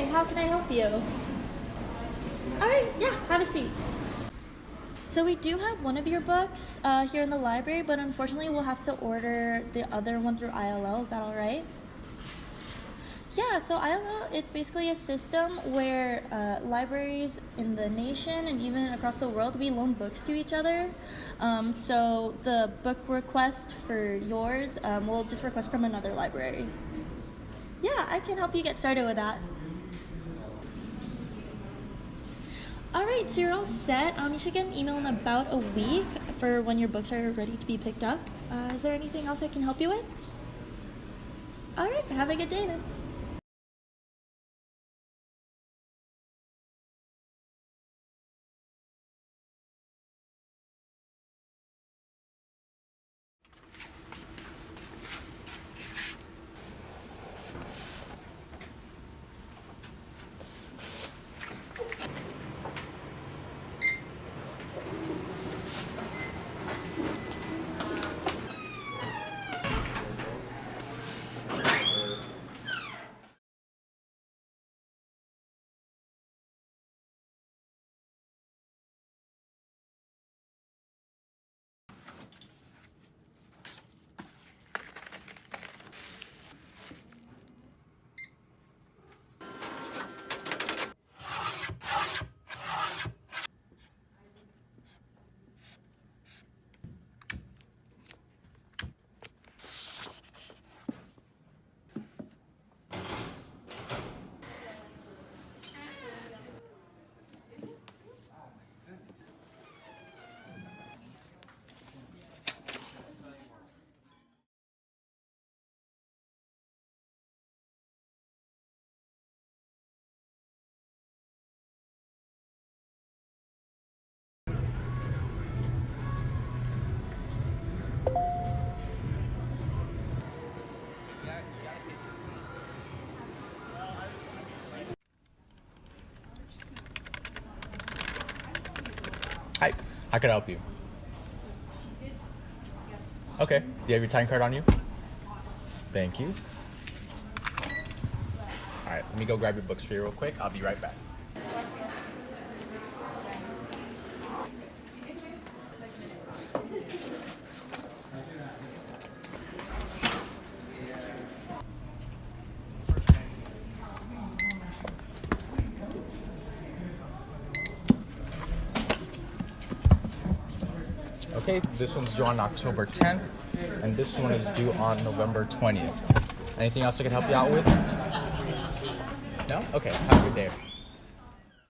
how can I help you? All right, yeah, have a seat. So we do have one of your books uh, here in the library, but unfortunately we'll have to order the other one through ILL. Is that all right? Yeah, so ILL, it's basically a system where uh, libraries in the nation and even across the world, we loan books to each other. Um, so the book request for yours, um, we'll just request from another library. Yeah, I can help you get started with that. All right, so you're all set. Um, you should get an email in about a week for when your books are ready to be picked up. Uh, is there anything else I can help you with? All right, have a good day then. How can I help you? Okay, do you have your time card on you? Thank you. All right, let me go grab your books for you real quick. I'll be right back. Okay, this one's due on October 10th, and this one is due on November 20th. Anything else I can help you out with? No? Okay, have a good day.